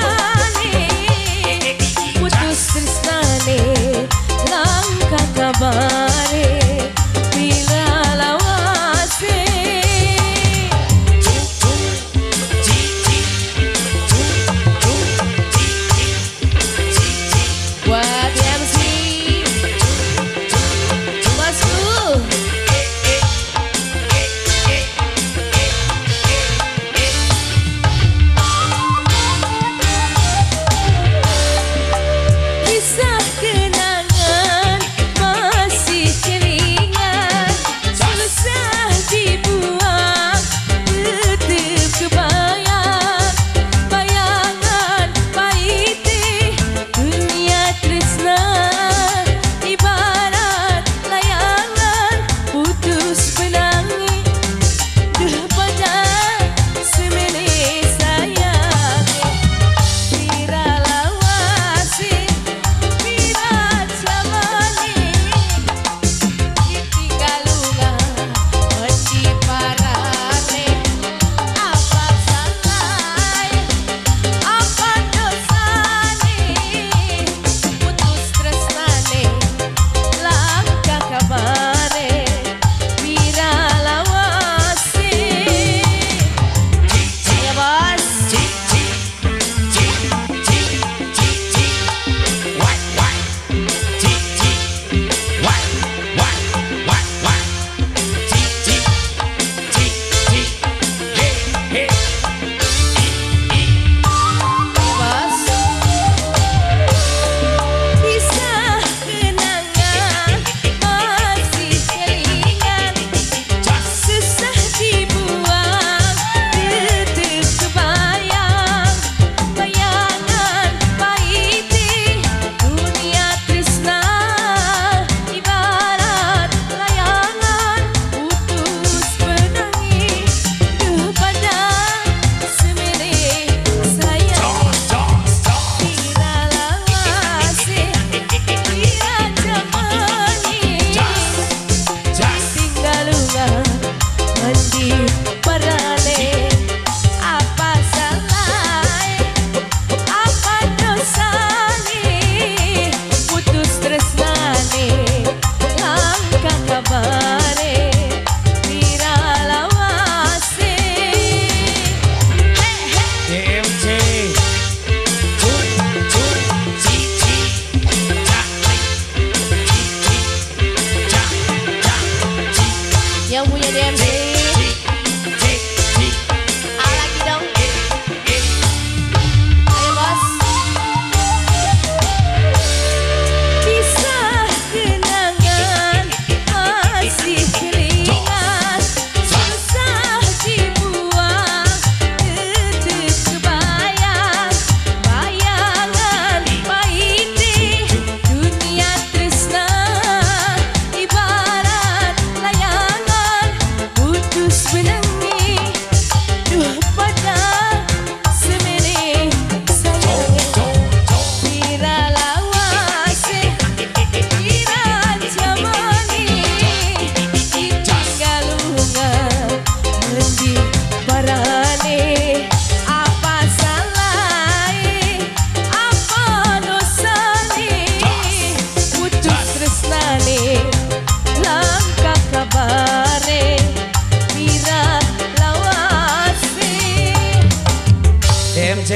sana Eu vou mulher é de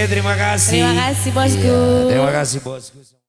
terima kasih. Terima kasih bosku. Ya, terima kasih bosku.